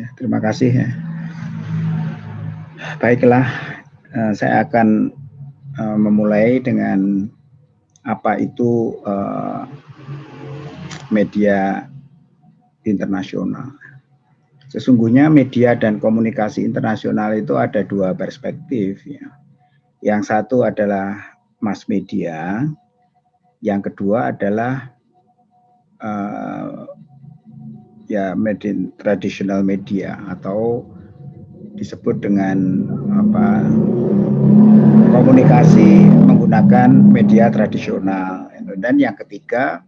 Ya, terima kasih ya. Baiklah, uh, saya akan uh, memulai dengan apa itu uh, media internasional. Sesungguhnya media dan komunikasi internasional itu ada dua perspektif ya. Yang satu adalah mass media, yang kedua adalah ya media tradisional media atau disebut dengan apa komunikasi menggunakan media tradisional. Dan yang ketiga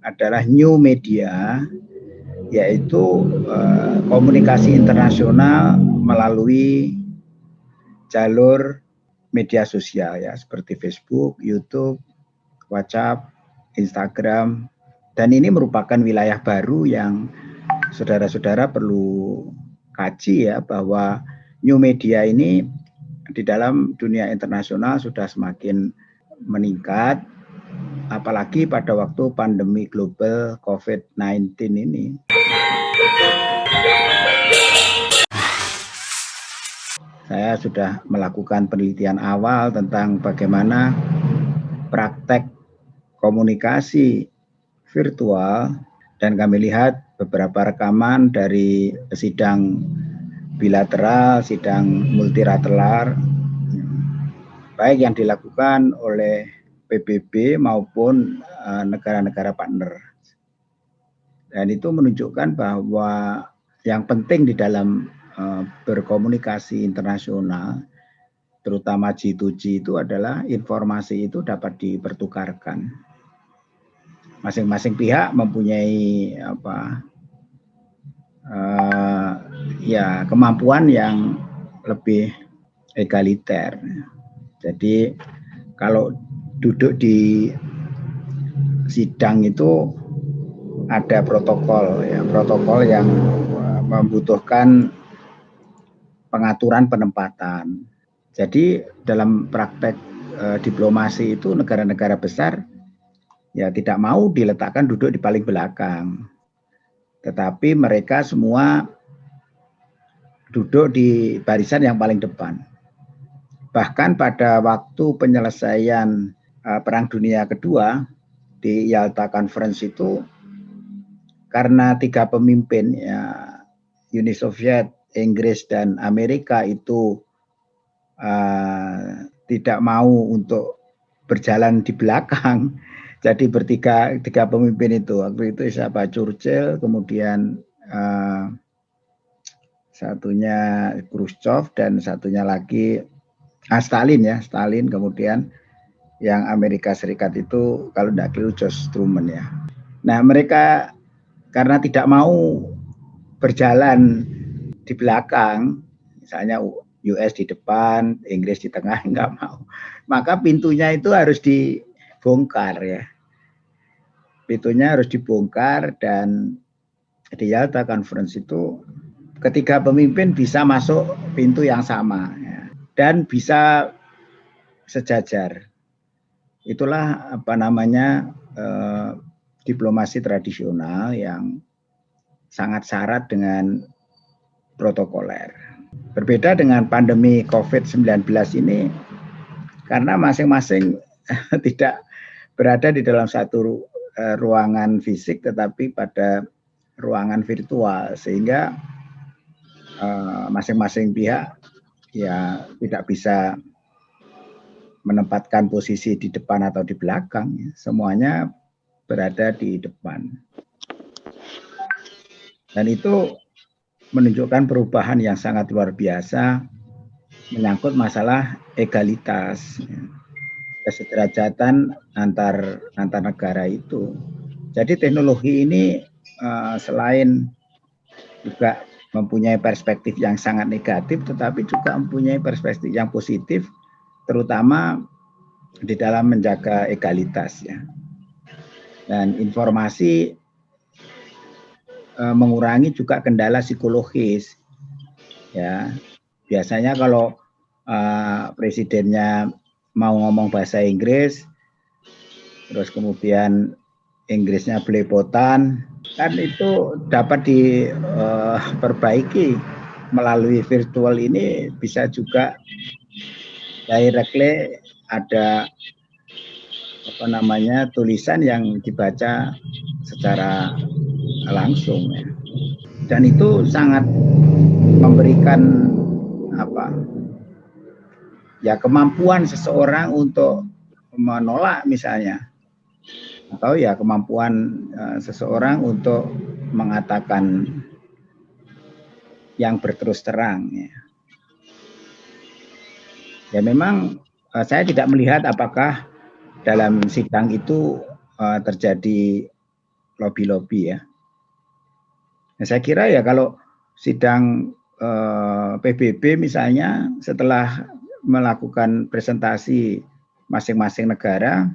adalah new media yaitu uh, komunikasi internasional melalui jalur media sosial ya seperti Facebook, YouTube, WhatsApp, Instagram. Dan ini merupakan wilayah baru yang saudara-saudara perlu kaji ya bahwa new media ini di dalam dunia internasional sudah semakin meningkat apalagi pada waktu pandemi global COVID-19 ini. Saya sudah melakukan penelitian awal tentang bagaimana praktek komunikasi virtual dan kami lihat beberapa rekaman dari sidang bilateral, sidang multilateral, baik yang dilakukan oleh PBB maupun eh, negara-negara partner. Dan itu menunjukkan bahwa yang penting di dalam uh, berkomunikasi internasional, terutama G2G itu adalah informasi itu dapat dipertukarkan. Masing-masing pihak mempunyai apa uh, ya kemampuan yang lebih egaliter. Jadi kalau duduk di sidang itu ada protokol ya protokol yang membutuhkan pengaturan penempatan. Jadi dalam praktek e, diplomasi itu negara-negara besar ya tidak mau diletakkan duduk di paling belakang tetapi mereka semua duduk di barisan yang paling depan. Bahkan pada waktu penyelesaian uh, Perang Dunia Kedua di Yalta Conference itu karena tiga pemimpin ya Uni Soviet, Inggris dan Amerika itu uh, tidak mau untuk berjalan di belakang jadi bertiga tiga pemimpin itu waktu itu siapa Churchill, kemudian uh, satunya Khrushchev dan satunya lagi ah, Stalin ya Stalin kemudian yang Amerika Serikat itu kalau tidak keliru George Truman ya. Nah mereka karena tidak mau berjalan di belakang, misalnya US di depan, Inggris di tengah, enggak mau. Maka pintunya itu harus di dibongkar ya. Pintunya harus dibongkar dan di Yalta Conference itu ketiga pemimpin bisa masuk pintu yang sama ya. dan bisa sejajar. Itulah apa namanya eh, diplomasi tradisional yang sangat syarat dengan protokoler. Berbeda dengan pandemi COVID-19 ini, karena masing-masing tidak berada di dalam satu uh, ruangan fisik tetapi pada ruangan virtual sehingga eh, masing-masing uh, pihak ya tidak bisa menempatkan posisi di depan atau di belakang ya. semuanya berada di depan dan itu menunjukkan perubahan yang sangat luar biasa menyangkut masalah egalitas ya kesederajatan antar antar negara itu. Jadi teknologi ini uh, selain juga mempunyai perspektif yang sangat negatif, tetapi juga mempunyai perspektif yang positif, terutama di dalam menjaga egalitas ya. Dan informasi uh, mengurangi juga kendala psikologis ya. Biasanya kalau uh, presidennya mau ngomong bahasa Inggris, terus kemudian Inggrisnya belepotan kan itu dapat diperbaiki melalui virtual ini bisa juga directly ada apa namanya tulisan yang dibaca secara langsung ya. dan itu sangat memberikan apa ya kemampuan seseorang untuk menolak misalnya atau ya kemampuan uh, seseorang untuk mengatakan yang berterus terang ya. Ya memang uh, saya tidak melihat apakah dalam sidang itu uh, terjadi lobby-lobby ya. Nah, saya kira ya kalau sidang uh, PBB misalnya setelah melakukan presentasi masing-masing negara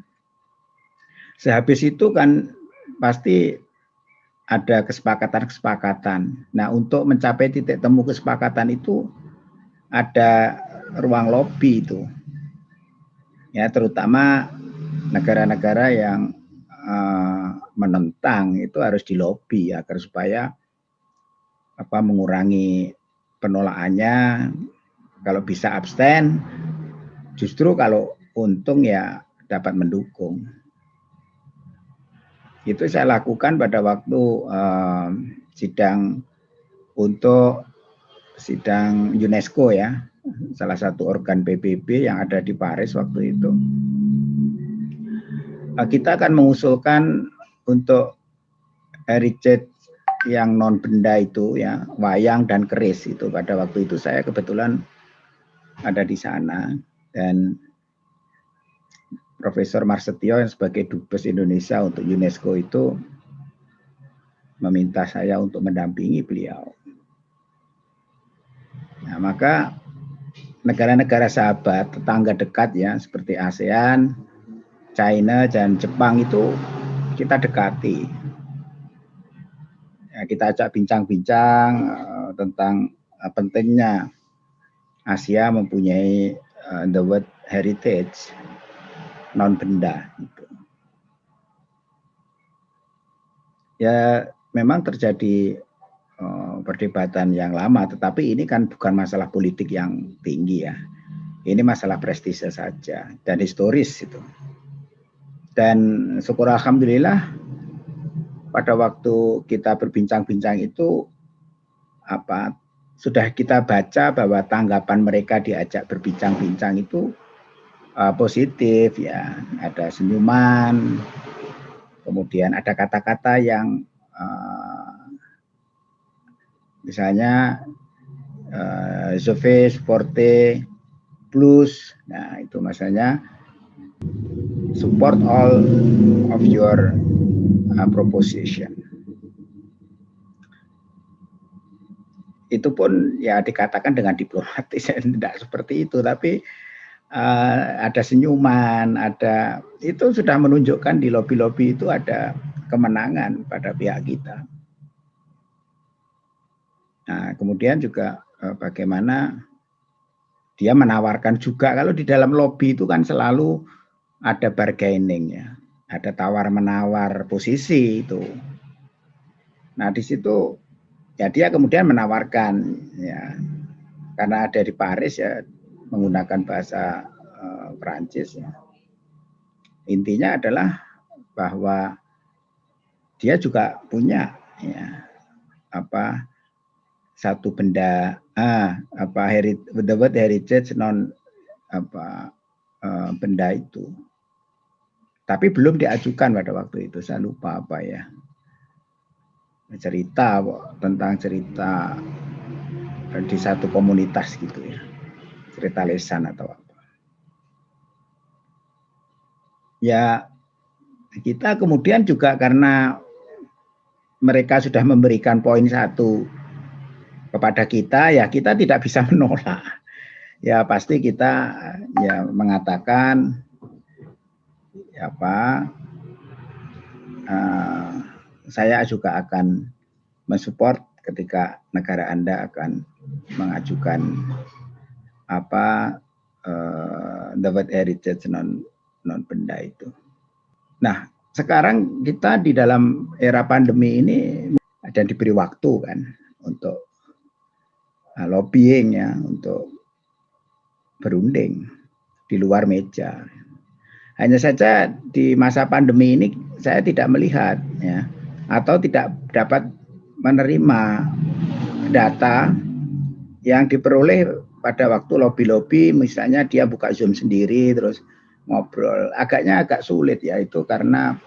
Sehabis itu kan pasti ada kesepakatan-kesepakatan. Nah, untuk mencapai titik temu kesepakatan itu ada ruang lobby itu. Ya, terutama negara-negara yang uh, menentang itu harus dilobi agar supaya apa mengurangi penolakannya kalau bisa abstain justru kalau untung ya dapat mendukung. Itu saya lakukan pada waktu uh, sidang untuk sidang UNESCO ya, salah satu organ PBB yang ada di Paris waktu itu. Uh, kita akan mengusulkan untuk heritage yang non benda itu ya, wayang dan keris itu. Pada waktu itu saya kebetulan ada di sana dan Profesor Marsetio yang sebagai Dubes Indonesia untuk UNESCO itu meminta saya untuk mendampingi beliau. Nah, maka negara-negara sahabat, tetangga dekat ya, seperti ASEAN, China, dan Jepang itu kita dekati. Ya, kita ajak bincang-bincang uh, tentang uh, pentingnya Asia mempunyai uh, the world heritage non benda gitu. Ya memang terjadi uh, perdebatan yang lama, tetapi ini kan bukan masalah politik yang tinggi ya. Ini masalah prestise saja dan historis itu. Dan syukur alhamdulillah pada waktu kita berbincang-bincang itu apa sudah kita baca bahwa tanggapan mereka diajak berbincang-bincang itu uh, positif ya, ada senyuman, kemudian ada kata-kata yang uh, misalnya uh, Forte, Plus, nah itu maksudnya support all of your uh, proposition. Itu pun ya dikatakan dengan diplomatis, tidak seperti itu, tapi uh, ada senyuman, ada itu sudah menunjukkan di lobi-lobi itu ada kemenangan pada pihak kita. Nah, kemudian juga uh, bagaimana dia menawarkan juga kalau di dalam lobby itu kan selalu ada bargaining ya, ada tawar menawar posisi itu. Nah di situ ya dia kemudian menawarkan ya. Karena ada di Paris ya menggunakan bahasa uh, Perancis ya. Intinya adalah bahwa dia juga punya ya apa satu benda ah apa herit the heritage non apa uh, benda itu. Tapi belum diajukan pada waktu itu saya lupa apa ya cerita tentang cerita di satu komunitas gitu ya cerita lesan atau apa. Ya kita kemudian juga karena mereka sudah memberikan poin satu kepada kita, ya kita tidak bisa menolak. Ya pasti kita ya mengatakan ya apa uh, saya juga akan mensupport ketika negara Anda akan mengajukan apa uh, dapat heritage non non benda itu. Nah, sekarang kita di dalam era pandemi ini dan diberi waktu kan untuk uh, lobbying ya untuk berunding di luar meja. Hanya saja di masa pandemi ini saya tidak melihat ya atau tidak dapat menerima data yang diperoleh pada waktu lobby-lobby misalnya dia buka Zoom sendiri terus ngobrol. Agaknya agak sulit ya itu karena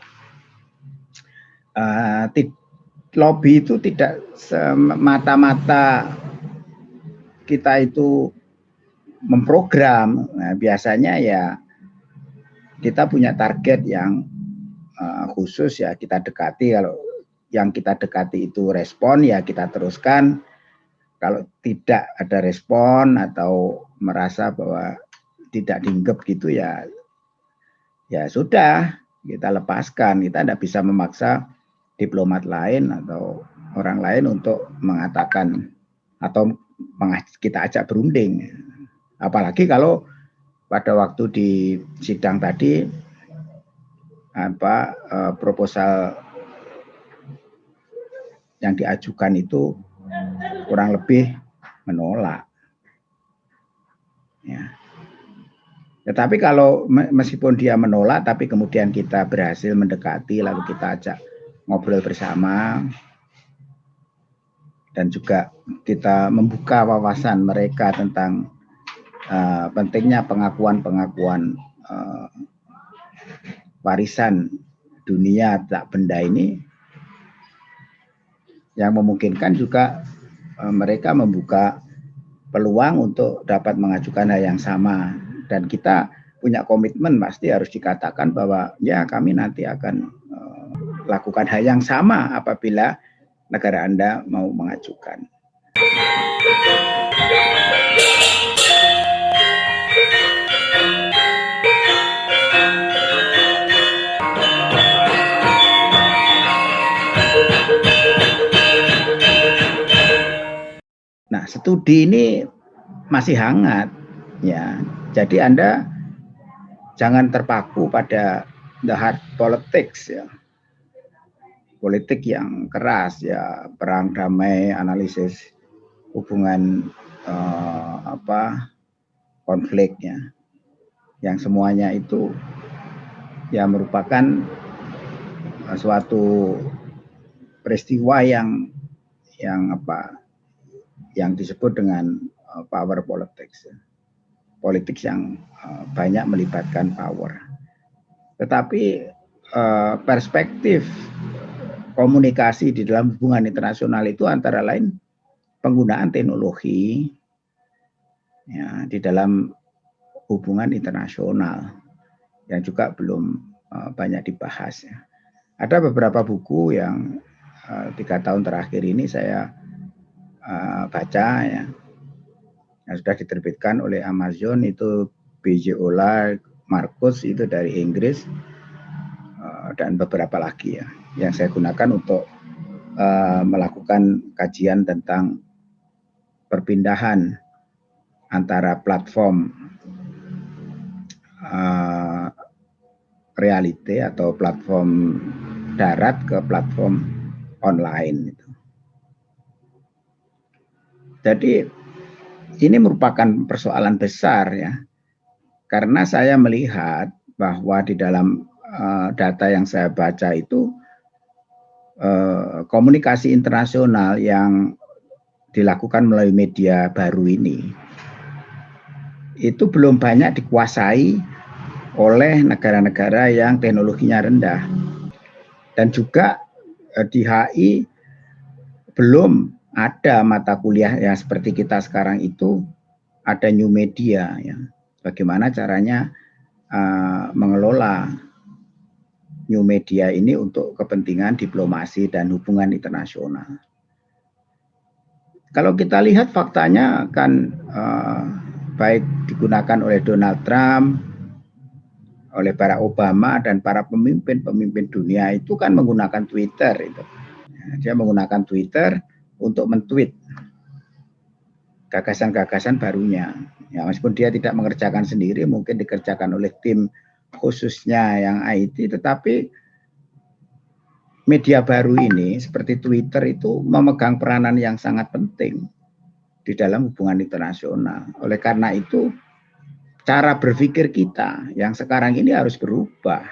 uh, lobby itu tidak semata-mata kita itu memprogram. Nah, biasanya ya kita punya target yang uh, khusus ya kita dekati kalau yang kita dekati itu respon ya kita teruskan. Kalau tidak ada respon atau merasa bahwa tidak dianggap gitu ya ya sudah kita lepaskan. Kita tidak bisa memaksa diplomat lain atau orang lain untuk mengatakan atau kita ajak berunding. Apalagi kalau pada waktu di sidang tadi apa eh, proposal yang diajukan itu kurang lebih menolak. Ya. Tetapi kalau meskipun dia menolak, tapi kemudian kita berhasil mendekati, lalu kita ajak ngobrol bersama, dan juga kita membuka wawasan mereka tentang uh, pentingnya pengakuan-pengakuan uh, warisan dunia tak benda ini, yang memungkinkan juga uh, mereka membuka peluang untuk dapat mengajukan hal yang sama dan kita punya komitmen pasti harus dikatakan bahwa ya kami nanti akan uh, lakukan hal yang sama apabila negara Anda mau mengajukan. Studi ini masih hangat ya jadi Anda jangan terpaku pada the hard politics ya. Politik yang keras ya, perang damai, analisis hubungan uh, apa konfliknya. Yang semuanya itu ya merupakan uh, suatu peristiwa yang yang apa yang disebut dengan uh, power politics ya politik yang uh, banyak melibatkan power. Tetapi uh, perspektif komunikasi di dalam hubungan internasional itu antara lain penggunaan teknologi ya, di dalam hubungan internasional yang juga belum banyak dibahas. Ya. Ada beberapa buku yang tiga tahun terakhir ini saya uh, baca ya yang sudah diterbitkan oleh Amazon itu BJ Ola, Marcus itu dari Inggris eh, dan beberapa lagi ya yang saya gunakan untuk uh, melakukan kajian tentang perpindahan antara platform uh, reality atau platform darat ke platform online. Jadi ini merupakan persoalan besar ya. Karena saya melihat bahwa di dalam uh, data yang saya baca itu uh, komunikasi internasional yang dilakukan melalui media baru ini itu belum banyak dikuasai oleh negara-negara yang teknologinya rendah. Dan juga uh, di HI belum ada mata kuliah yang seperti kita sekarang itu ada new media ya. Bagaimana caranya uh, mengelola new media ini untuk kepentingan diplomasi dan hubungan internasional. Kalau kita lihat faktanya kan uh, baik digunakan oleh Donald Trump, oleh para Obama dan para pemimpin-pemimpin dunia itu kan menggunakan Twitter itu. Dia menggunakan Twitter untuk mentweet gagasan-gagasan barunya. Ya, meskipun dia tidak mengerjakan sendiri, mungkin dikerjakan oleh tim khususnya yang IT, tetapi media baru ini seperti Twitter itu memegang peranan yang sangat penting di dalam hubungan internasional. Oleh karena itu cara berpikir kita yang sekarang ini harus berubah.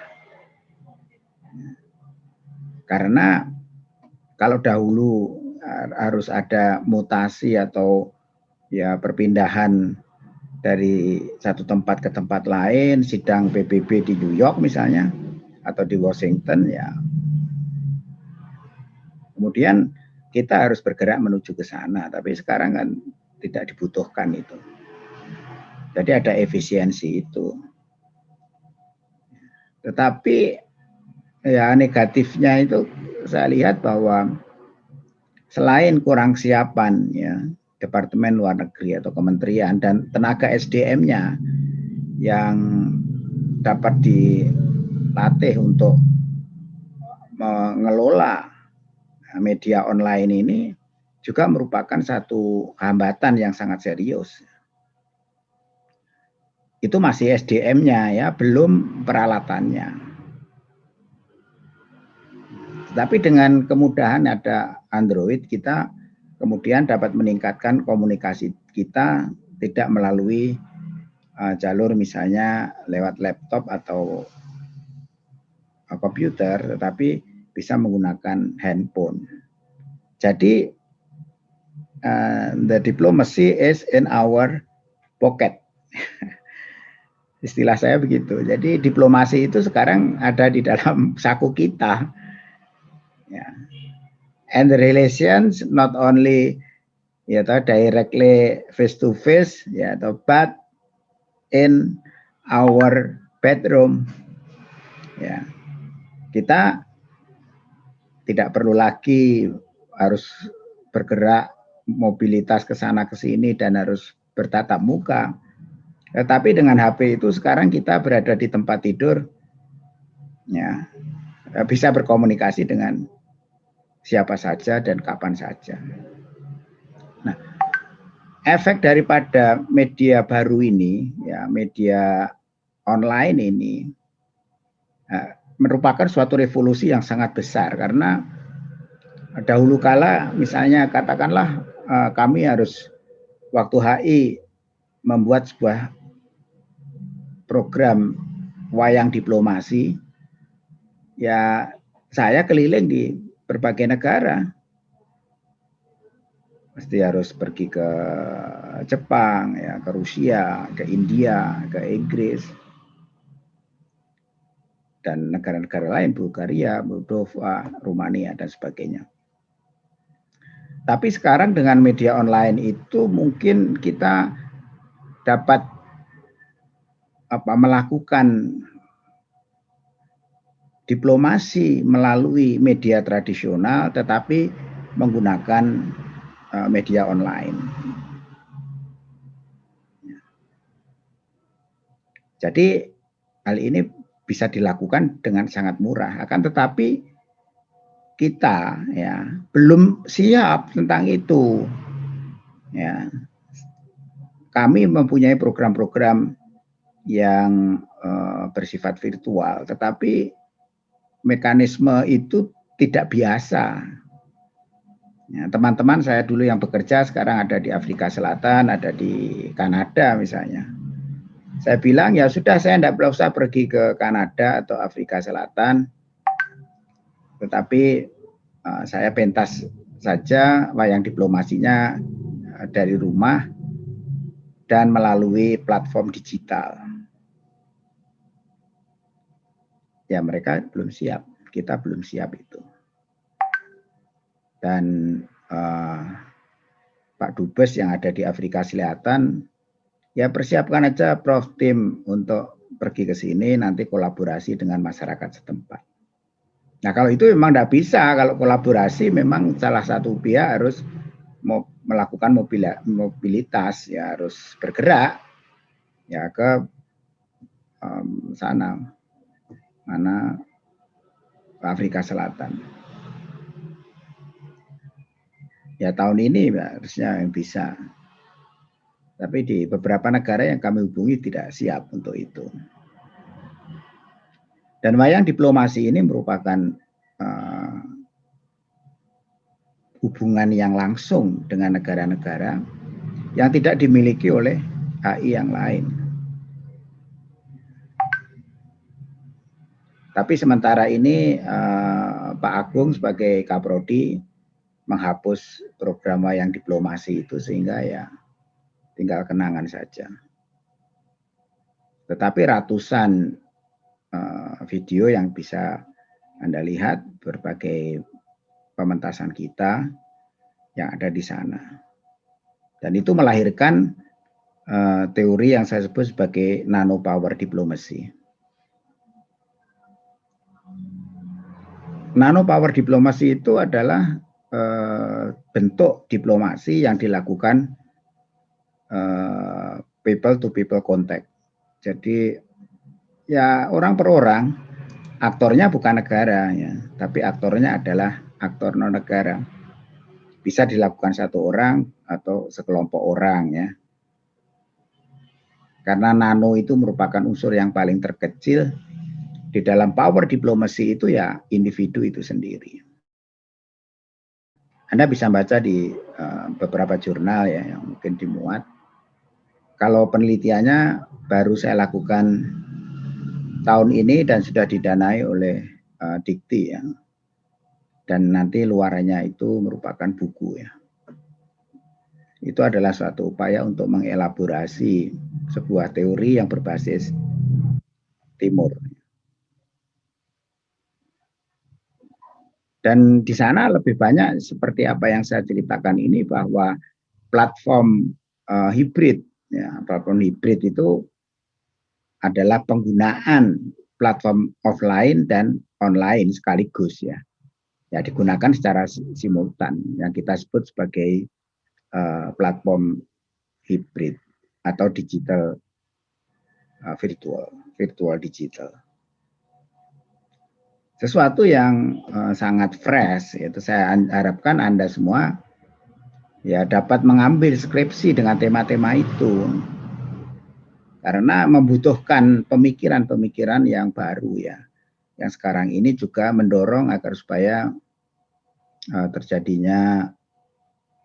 Karena kalau dahulu harus ada mutasi atau ya perpindahan dari satu tempat ke tempat lain, sidang PBB di New York misalnya, atau di Washington, ya. Kemudian kita harus bergerak menuju ke sana, tapi sekarang kan tidak dibutuhkan itu. Jadi ada efisiensi itu. Tetapi ya negatifnya itu saya lihat bahwa selain kurang siapan ya Departemen Luar Negeri atau Kementerian dan tenaga SDM-nya yang dapat dilatih untuk mengelola media online ini juga merupakan satu hambatan yang sangat serius. Itu masih SDM-nya ya, belum peralatannya. Tapi dengan kemudahan ada Android kita kemudian dapat meningkatkan komunikasi kita tidak melalui uh, jalur misalnya lewat laptop atau uh, komputer, tetapi bisa menggunakan handphone. Jadi uh, the diplomacy is in our pocket. Istilah saya begitu. Jadi diplomasi itu sekarang ada di dalam saku kita. And the relations not only ya toh directly face to face ya toh but in our bedroom ya. Kita tidak perlu lagi harus bergerak mobilitas ke sana ke sini dan harus bertatap muka. Tetapi dengan HP itu sekarang kita berada di tempat tidur ya. Bisa berkomunikasi dengan siapa saja dan kapan saja. Nah, efek daripada media baru ini, ya media online ini, ya, merupakan suatu revolusi yang sangat besar karena dahulu kala misalnya katakanlah uh, kami harus waktu HI membuat sebuah program wayang diplomasi ya saya keliling di berbagai negara. Pasti harus pergi ke Jepang, ya, ke Rusia, ke India, ke Inggris, dan negara-negara lain, Bulgaria, Moldova, Rumania, dan sebagainya. Tapi sekarang dengan media online itu mungkin kita dapat apa melakukan diplomasi melalui media tradisional tetapi menggunakan uh, media online. Jadi hal ini bisa dilakukan dengan sangat murah. Akan tetapi kita ya belum siap tentang itu. Ya. Kami mempunyai program-program yang uh, bersifat virtual, tetapi mekanisme itu tidak biasa. Ya, teman-teman ya, saya dulu yang bekerja sekarang ada di Afrika Selatan, ada di Kanada misalnya. Saya bilang ya sudah saya tidak usah pergi ke Kanada atau Afrika Selatan, tetapi uh, saya pentas saja wayang diplomasinya uh, dari rumah dan melalui platform digital. Ya mereka belum siap, kita belum siap itu. Dan uh, Pak Dubes yang ada di Afrika Selatan, ya persiapkan aja Prof tim untuk pergi ke sini, nanti kolaborasi dengan masyarakat setempat. Nah kalau itu memang tidak bisa, kalau kolaborasi memang salah satu pihak harus melakukan mobilitas, ya harus bergerak ya ke um, sana mana Afrika Selatan. Ya tahun ini harusnya yang bisa. Tapi di beberapa negara yang kami hubungi tidak siap untuk itu. Dan wayang diplomasi ini merupakan uh, hubungan yang langsung dengan negara-negara yang tidak dimiliki oleh HI yang lain. Tapi sementara ini uh, Pak Agung sebagai Kaprodi menghapus program yang diplomasi itu sehingga ya tinggal kenangan saja. Tetapi ratusan uh, video yang bisa Anda lihat berbagai pementasan kita yang ada di sana. Dan itu melahirkan uh, teori yang saya sebut sebagai nano power diplomacy. Nano power diplomasi itu adalah uh, bentuk diplomasi yang dilakukan uh, people to people contact. Jadi ya orang per orang, aktornya bukan negara ya, tapi aktornya adalah aktor non negara. Bisa dilakukan satu orang atau sekelompok orang ya. Karena nano itu merupakan unsur yang paling terkecil di dalam power diplomasi itu ya individu itu sendiri. Anda bisa baca di uh, beberapa jurnal ya yang mungkin dimuat. Kalau penelitiannya baru saya lakukan tahun ini dan sudah didanai oleh uh, Dikti ya dan nanti luarannya itu merupakan buku ya. Itu adalah suatu upaya untuk mengelaborasi sebuah teori yang berbasis timur. Dan di sana lebih banyak seperti apa yang saya ceritakan ini bahwa platform uh, hibrid, ya, platform hibrid itu adalah penggunaan platform offline dan online sekaligus ya. Ya digunakan secara simultan yang kita sebut sebagai uh, platform hybrid atau digital uh, virtual virtual digital sesuatu yang uh, sangat fresh itu saya harapkan anda semua ya dapat mengambil skripsi dengan tema-tema itu. Karena membutuhkan pemikiran-pemikiran yang baru ya. Yang sekarang ini juga mendorong agar supaya uh, terjadinya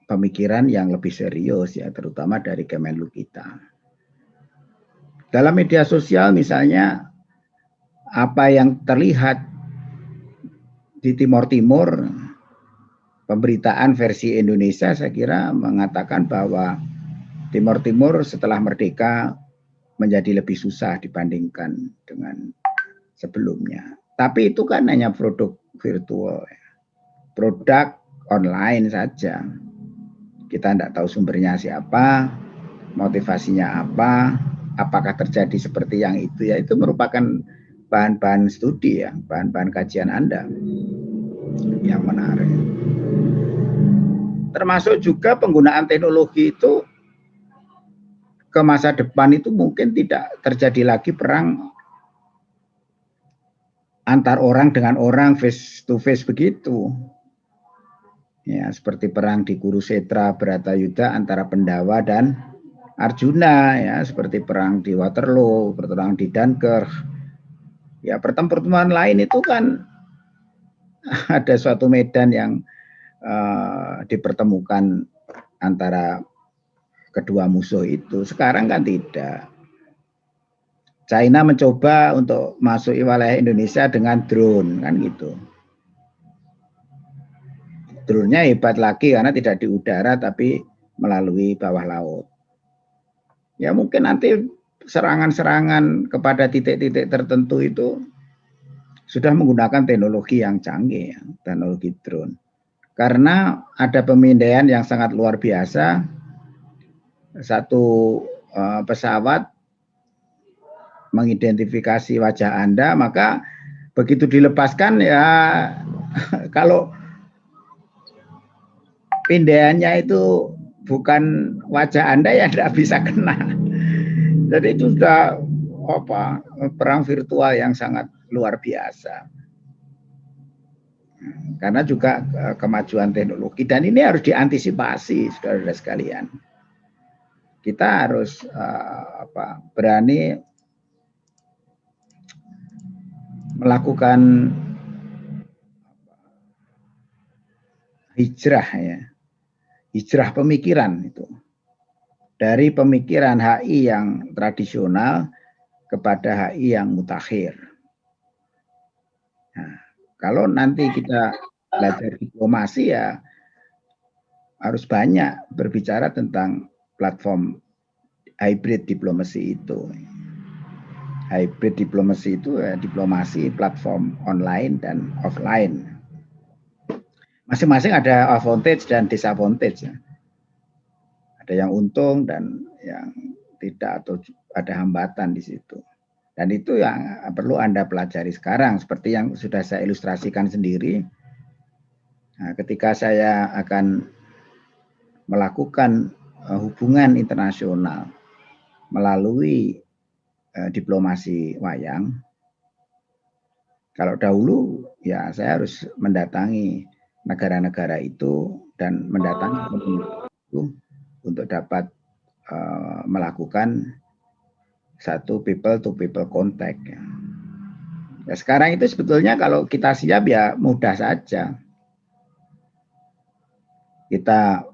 pemikiran yang lebih serius ya terutama dari Kemenlu kita. Dalam media sosial misalnya apa yang terlihat di Timur Timur pemberitaan versi Indonesia saya kira mengatakan bahwa Timur Timur setelah merdeka menjadi lebih susah dibandingkan dengan sebelumnya. Tapi itu kan hanya produk virtual. Ya produk online saja. Kita tidak tahu sumbernya siapa, motivasinya apa, apakah terjadi seperti yang itu ya itu merupakan bahan-bahan studi ya, bahan-bahan kajian Anda yang menarik. Termasuk juga penggunaan teknologi itu ke masa depan itu mungkin tidak terjadi lagi perang antar orang dengan orang face to face begitu ya seperti perang di Kurusetra Yuda antara Pendawa dan Arjuna ya seperti perang di Waterloo, perang di Dunkirk. Ya pertemuan lain itu kan ada suatu medan yang uh, dipertemukan antara kedua musuh itu. Sekarang kan tidak. China mencoba untuk masuk wilayah Indonesia dengan drone kan gitu drone-nya hebat lagi karena tidak di udara tapi melalui bawah laut. Ya mungkin nanti serangan-serangan kepada titik-titik tertentu itu sudah menggunakan teknologi yang canggih, ya, teknologi drone. Karena ada pemindaian yang sangat luar biasa, satu uh, pesawat mengidentifikasi wajah Anda, maka begitu dilepaskan ya kalau pindahannya itu bukan wajah Anda yang tidak bisa kena. Jadi itu sudah apa perang virtual yang sangat luar biasa. Karena juga e, kemajuan teknologi dan ini harus diantisipasi saudara-saudara sekalian. Kita harus uh, apa berani melakukan hijrah ya. Hijrah pemikiran itu. Dari pemikiran HI yang tradisional kepada HI yang mutakhir. Nah, kalau nanti kita belajar diplomasi ya harus banyak berbicara tentang platform hybrid diplomasi itu. Hybrid diplomasi itu ya, diplomasi platform online dan offline. Masing-masing ada advantage dan disadvantage. Ya. Ada yang untung dan yang tidak atau ada hambatan di situ. Dan itu yang perlu Anda pelajari sekarang seperti yang sudah saya ilustrasikan sendiri. Nah, ketika saya akan melakukan uh, hubungan internasional melalui uh, diplomasi wayang, kalau dahulu ya saya harus mendatangi negara-negara itu dan mendatangi itu untuk dapat uh, melakukan satu people to people contact. Ya. ya sekarang itu sebetulnya kalau kita siap ya mudah saja. Kita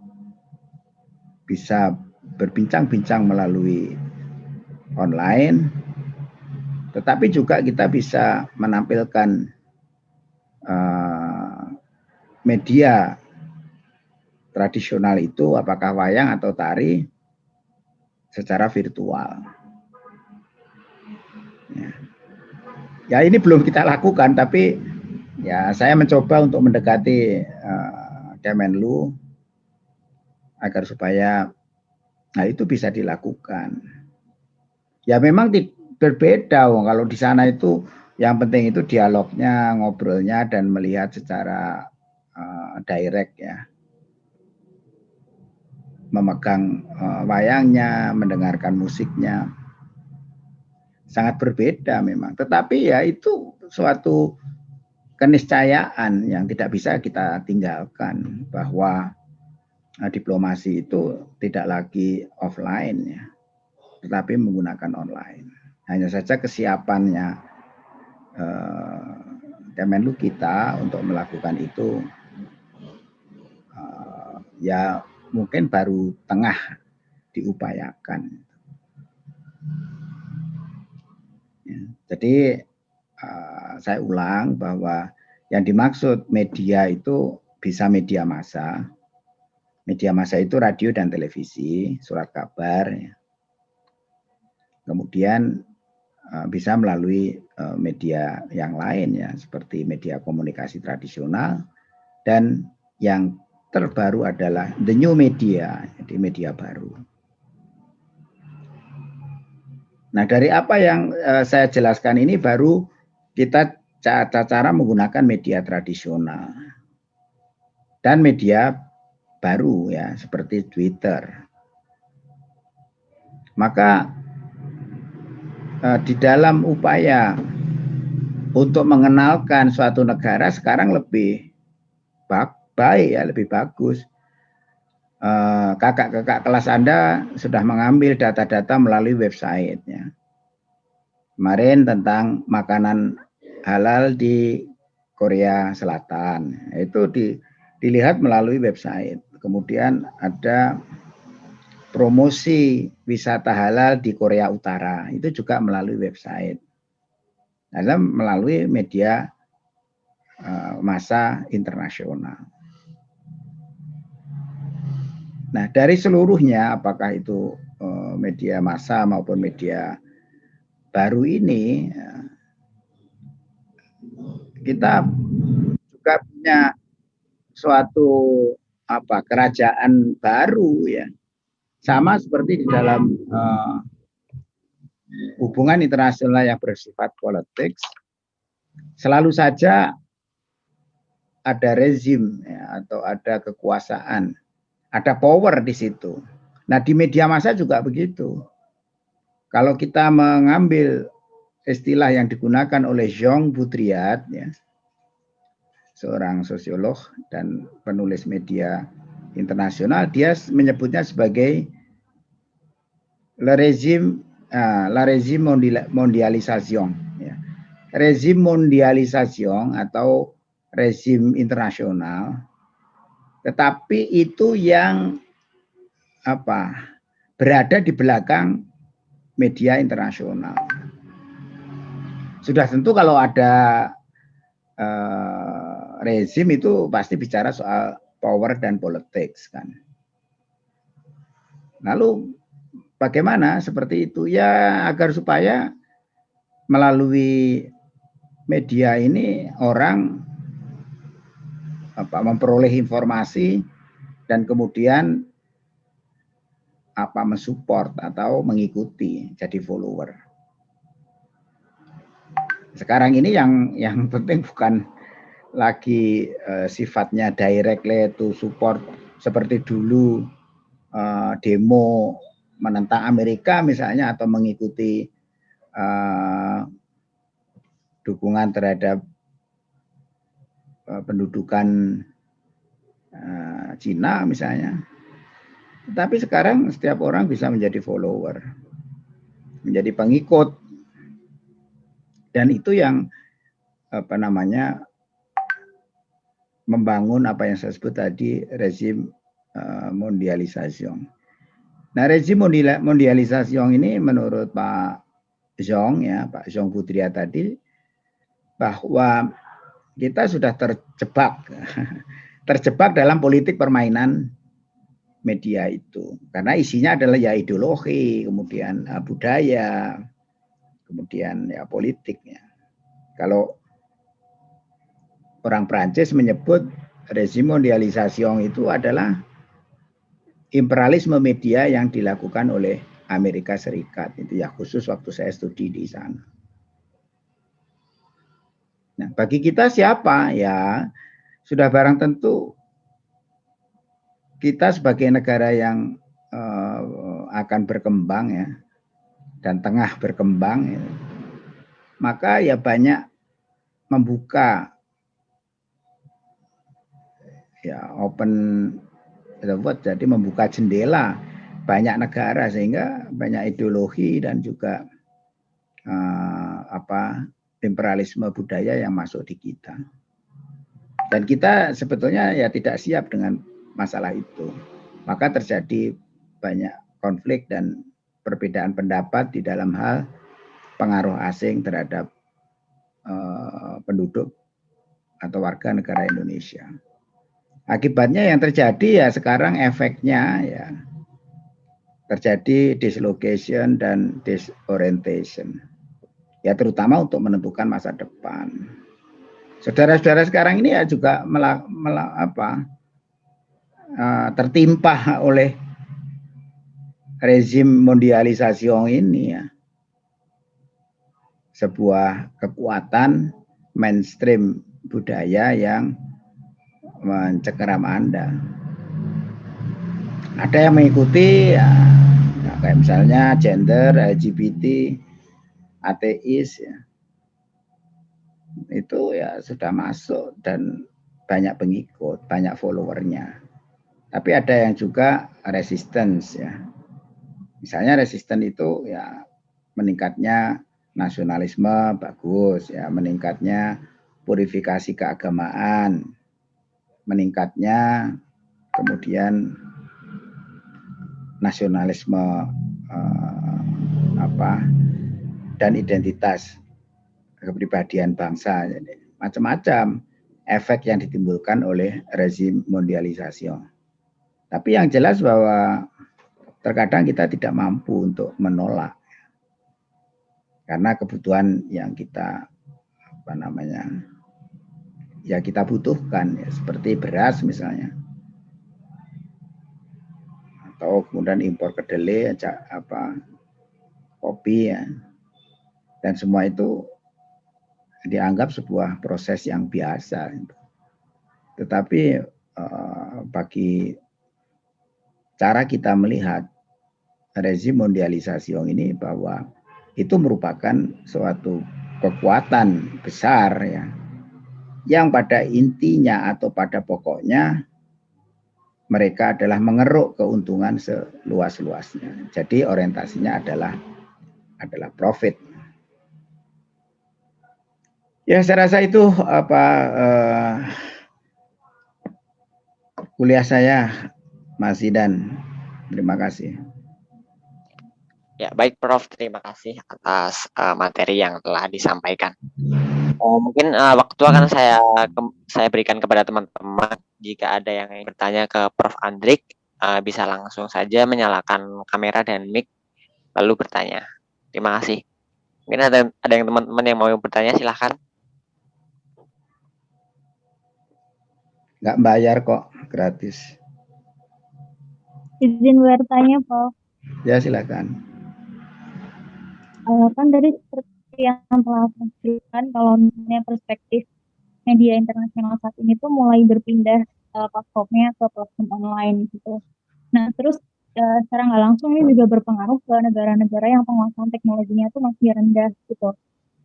bisa berbincang-bincang melalui online, tetapi juga kita bisa menampilkan uh, media tradisional itu apakah wayang atau tari secara virtual. Ya. ya ini belum kita lakukan tapi ya saya mencoba untuk mendekati uh, Kemenlu agar supaya nah itu bisa dilakukan. Ya memang berbeda kalau di sana itu yang penting itu dialognya, ngobrolnya dan melihat secara uh, direct ya. Memegang uh, wayangnya, mendengarkan musiknya. Sangat berbeda memang. Tetapi ya itu suatu keniscayaan yang tidak bisa kita tinggalkan bahwa uh, diplomasi itu tidak lagi offline ya, tetapi menggunakan online. Hanya saja kesiapannya uh, Kemenlu kita untuk melakukan itu uh, ya mungkin baru tengah diupayakan. Ya, jadi uh, saya ulang bahwa yang dimaksud media itu bisa media massa. Media massa itu radio dan televisi, surat kabar. Ya. Kemudian Eh, bisa melalui eh, media yang lain ya seperti media komunikasi tradisional dan yang terbaru adalah the new media jadi media baru. Nah dari apa yang eh, saya jelaskan ini baru kita cara, cara menggunakan media tradisional dan media baru ya seperti Twitter. Maka Eh, di dalam upaya untuk mengenalkan suatu negara sekarang lebih baik ya lebih bagus eh, kakak-kakak kelas Anda sudah mengambil data-data melalui website ya. Kemarin tentang makanan halal di Korea Selatan itu di, dilihat melalui website. Kemudian ada promosi wisata halal di Korea Utara itu juga melalui website dalam melalui media uh, masa internasional. Nah, dari seluruhnya apakah itu uh, media massa maupun media baru ini uh, kita juga punya suatu apa kerajaan baru ya. Sama seperti di dalam uh, hubungan internasional yang bersifat politik, selalu saja ada rezim ya, atau ada kekuasaan, ada power di situ. Nah di media massa juga begitu. Kalau kita mengambil istilah yang digunakan oleh Jean Butriat, ya, seorang sosiolog dan penulis media internasional, dia menyebutnya sebagai le régime uh, la régime mondialisation ya. rezim mondialisasi atau rezim internasional tetapi itu yang apa berada di belakang media internasional. Sudah tentu kalau ada uh, rezim itu pasti bicara soal power dan politics kan. Lalu bagaimana seperti itu ya agar supaya melalui media ini orang apa memperoleh informasi dan kemudian apa mensupport atau mengikuti jadi follower. Sekarang ini yang yang penting bukan lagi uh, sifatnya directly to support seperti dulu uh, demo menentang Amerika misalnya atau mengikuti uh, dukungan terhadap pendudukan uh, Cina misalnya. Tapi sekarang setiap orang bisa menjadi follower, menjadi pengikut. Dan itu yang apa namanya membangun apa yang saya sebut tadi rezim uh, mondialisasi. Nah, rezim mondialisasi ini menurut Pak Zhong ya, Pak Zhong Putria tadi bahwa kita sudah terjebak terjebak dalam politik permainan media itu. Karena isinya adalah ya ideologi kemudian uh, budaya kemudian ya politiknya kalau orang Prancis menyebut rezim mondialisasi itu adalah imperialisme media yang dilakukan oleh Amerika Serikat. Itu ya khusus waktu saya studi di sana. Nah, bagi kita siapa? Ya sudah barang tentu kita sebagai negara yang uh, akan berkembang ya dan tengah berkembang ya, maka ya banyak membuka ya open world jadi membuka jendela banyak negara sehingga banyak ideologi dan juga uh, apa imperialisme budaya yang masuk di kita. Dan kita sebetulnya ya tidak siap dengan masalah itu. Maka terjadi banyak konflik dan perbedaan pendapat di dalam hal pengaruh asing terhadap uh, penduduk atau warga negara Indonesia. Akibatnya yang terjadi ya sekarang efeknya ya terjadi dislocation dan disorientation. Ya terutama untuk menentukan masa depan. Saudara-saudara sekarang ini ya juga mela, mela, apa, uh, tertimpa oleh rezim mondialisasi ini ya. Sebuah kekuatan mainstream budaya yang mencengkeram Anda. Ada yang mengikuti ya kayak misalnya gender, LGBT, ateis ya. Itu ya sudah masuk dan banyak pengikut, banyak followernya. Tapi ada yang juga resistance ya. Misalnya resisten itu ya meningkatnya nasionalisme bagus ya, meningkatnya purifikasi keagamaan, meningkatnya kemudian nasionalisme eh, apa dan identitas kepribadian bangsa macam-macam efek yang ditimbulkan oleh rezim mondialisasi. Tapi yang jelas bahwa terkadang kita tidak mampu untuk menolak karena kebutuhan yang kita apa namanya ya kita butuhkan ya seperti beras misalnya atau kemudian impor kedelai apa kopi ya dan semua itu dianggap sebuah proses yang biasa tetapi uh, bagi cara kita melihat rezim mondialisasi ini bahwa itu merupakan suatu kekuatan besar ya yang pada intinya atau pada pokoknya mereka adalah mengeruk keuntungan seluas-luasnya. Jadi orientasinya adalah adalah profit. Ya, saya rasa itu apa uh, kuliah saya, Mas Idan. Terima kasih. Ya, baik Prof. Terima kasih atas uh, materi yang telah disampaikan. Uh, mungkin uh, waktu akan saya ke, saya berikan kepada teman-teman. Jika ada yang ingin bertanya ke Prof. Andrik, uh, bisa langsung saja menyalakan kamera dan mic, lalu bertanya. Terima kasih. Mungkin ada, ada yang teman-teman yang mau bertanya, silahkan. Nggak bayar kok, gratis. Izin bertanya, Prof. Ya, silakan uh, kan dari seperti yang telah sebutkan kalau misalnya perspektif media internasional saat ini tuh mulai berpindah uh, platformnya ke platform online gitu. Nah terus uh, secara nggak langsung ini juga berpengaruh ke negara-negara yang penguasaan teknologinya tuh masih rendah gitu.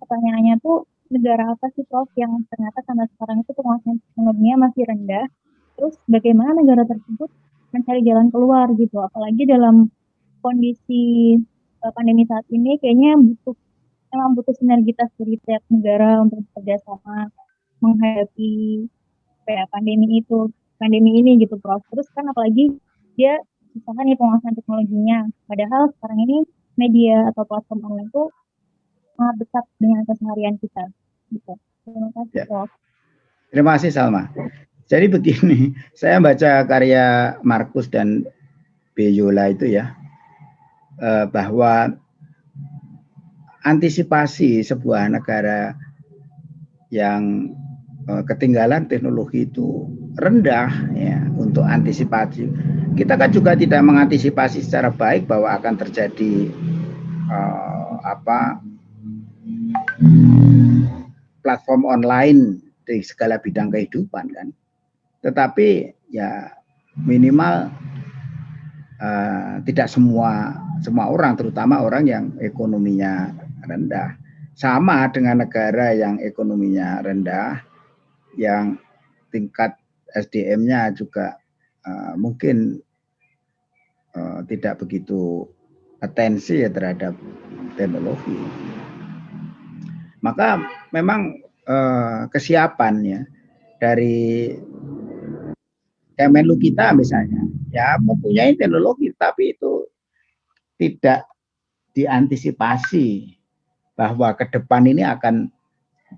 Pertanyaannya tuh negara apa sih Prof yang ternyata sampai sekarang itu penguasaan teknologinya masih rendah? Terus bagaimana negara tersebut mencari jalan keluar gitu? Apalagi dalam kondisi uh, pandemi saat ini kayaknya butuh memang butuh sinergitas dari tiap negara untuk bekerja sama menghadapi kayak pandemi itu pandemi ini gitu Prof. Terus kan apalagi dia susah nih penguasaan teknologinya. Padahal sekarang ini media atau platform online itu sangat dekat dengan keseharian kita. Gitu. Terima kasih ya. Prof. Terima kasih Salma. Jadi begini, saya baca karya Markus dan Beyola itu ya, eh, bahwa antisipasi sebuah negara yang eh, ketinggalan teknologi itu rendah ya untuk antisipasi. Kita kan juga tidak mengantisipasi secara baik bahwa akan terjadi eh, apa platform online di segala bidang kehidupan kan. Tetapi ya minimal uh, tidak semua semua orang, terutama orang yang ekonominya rendah. Sama dengan negara yang ekonominya rendah, yang tingkat SDM-nya juga uh, mungkin uh, tidak begitu atensi ya terhadap teknologi. Maka memang uh, kesiapannya dari Kemenlu kita misalnya ya mempunyai teknologi tapi itu tidak diantisipasi bahwa ke depan ini akan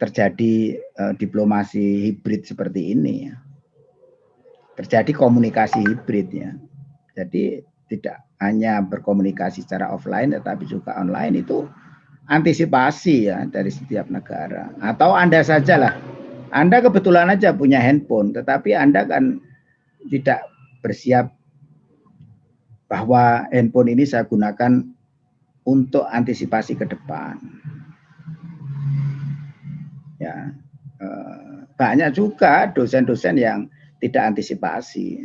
terjadi uh, diplomasi hibrid seperti ini ya. Terjadi komunikasi hibrid ya. Jadi tidak hanya berkomunikasi secara offline tetapi juga online itu antisipasi ya dari setiap negara. Atau Anda sajalah. Anda kebetulan aja punya handphone tetapi Anda kan tidak bersiap bahwa handphone ini saya gunakan untuk antisipasi ke depan. Ya, eh, banyak juga dosen-dosen yang tidak antisipasi.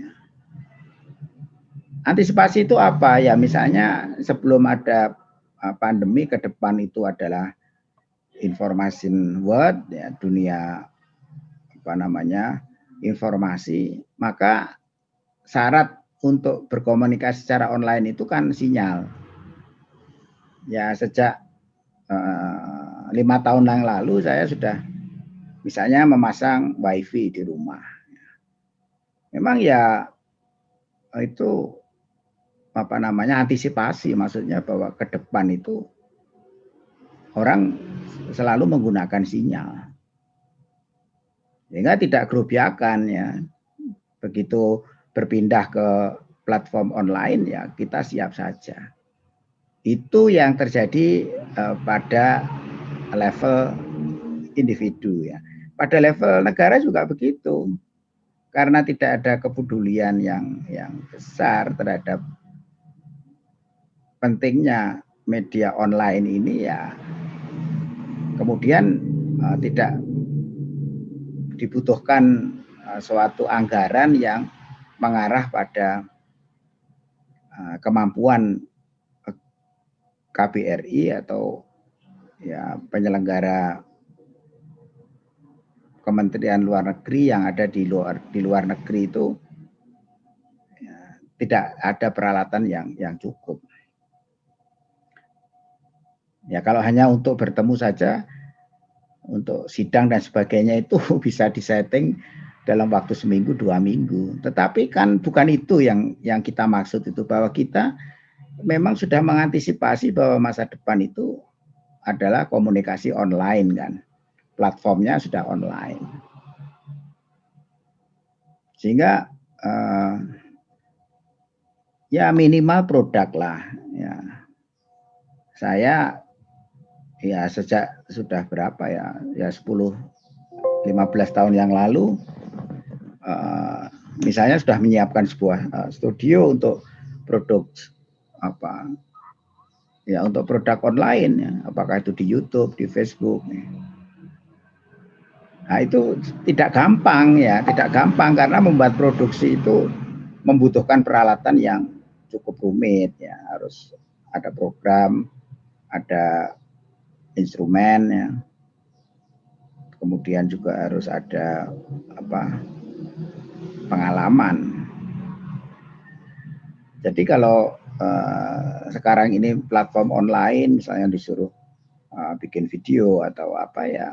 Antisipasi itu apa? Ya misalnya sebelum ada pandemi ke depan itu adalah information world ya dunia apa namanya informasi, maka syarat untuk berkomunikasi secara online itu kan sinyal. Ya sejak uh, lima tahun yang lalu saya sudah misalnya memasang wifi di rumah. Memang ya itu apa namanya antisipasi maksudnya bahwa ke depan itu orang selalu menggunakan sinyal sehingga tidak kerubiakan ya. Begitu berpindah ke platform online ya kita siap saja. Itu yang terjadi uh, pada level individu ya. Pada level negara juga begitu. Karena tidak ada kepedulian yang yang besar terhadap pentingnya media online ini ya kemudian uh, tidak dibutuhkan uh, suatu anggaran yang mengarah pada uh, kemampuan KBRI atau ya penyelenggara Kementerian Luar Negeri yang ada di luar di luar negeri itu ya, tidak ada peralatan yang yang cukup. Ya kalau hanya untuk bertemu saja untuk sidang dan sebagainya itu bisa disetting dalam waktu seminggu dua minggu. Tetapi kan bukan itu yang yang kita maksud itu bahwa kita memang sudah mengantisipasi bahwa masa depan itu adalah komunikasi online kan. Platformnya sudah online. Sehingga uh, ya minimal produk lah ya. Saya ya sejak sudah berapa ya? Ya 10 15 tahun yang lalu uh, misalnya sudah menyiapkan sebuah uh, studio untuk produk apa ya untuk produk online ya. Apakah itu di YouTube di Facebook ya. nah itu tidak gampang ya tidak gampang karena membuat produksi itu membutuhkan peralatan yang cukup rumit ya. Harus ada program ada instrumen ya kemudian juga harus ada apa pengalaman jadi kalau uh, sekarang ini platform online misalnya disuruh uh, bikin video atau apa ya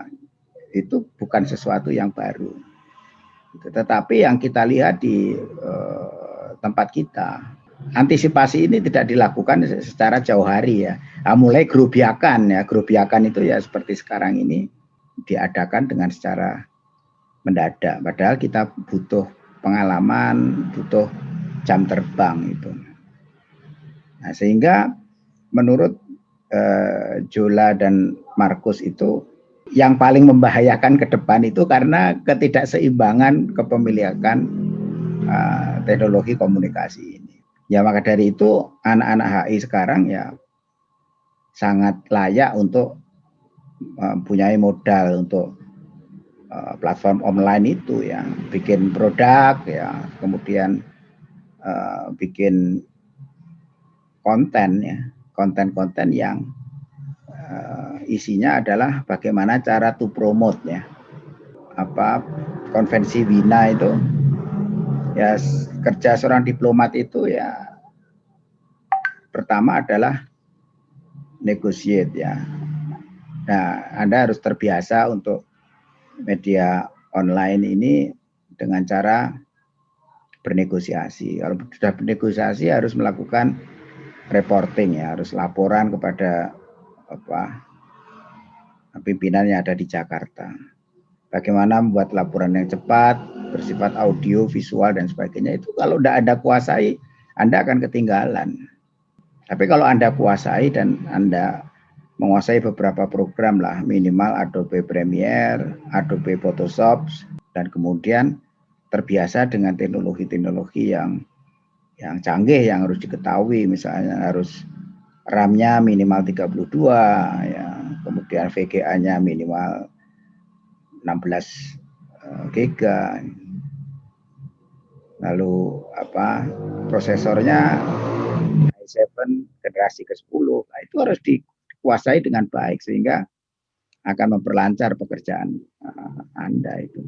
itu bukan sesuatu yang baru tetapi yang kita lihat di uh, tempat kita. Antisipasi ini tidak dilakukan secara jauh hari ya. Nah, mulai gerobiakan ya, gerobiakan itu ya seperti sekarang ini diadakan dengan secara mendadak. Padahal kita butuh pengalaman, butuh jam terbang itu. Nah, sehingga menurut eh, Jola dan Markus itu yang paling membahayakan ke depan itu karena ketidakseimbangan kepemilikan uh, teknologi komunikasi ini. Ya maka dari itu anak-anak HI sekarang ya sangat layak untuk mempunyai modal untuk uh, platform online itu ya, bikin produk ya, kemudian uh, bikin konten ya, konten-konten yang uh, isinya adalah bagaimana cara to promote ya, apa konvensi Wina itu ya kerja seorang diplomat itu ya pertama adalah negotiate ya. Nah, Anda harus terbiasa untuk media online ini dengan cara bernegosiasi. Kalau sudah bernegosiasi harus melakukan reporting ya, harus laporan kepada apa pimpinan yang ada di Jakarta. Bagaimana membuat laporan yang cepat, bersifat audio, visual dan sebagainya itu kalau tidak Anda kuasai, Anda akan ketinggalan. Tapi kalau Anda kuasai dan Anda menguasai beberapa program lah, minimal Adobe Premiere, Adobe Photoshop, dan kemudian terbiasa dengan teknologi-teknologi yang yang canggih yang harus diketahui, misalnya harus RAM-nya minimal 32, ya, kemudian VGA-nya minimal 16 eh, giga lalu apa prosesornya i7 generasi ke-10 nah, itu harus dikuasai dengan baik sehingga akan memperlancar pekerjaan uh, Anda itu.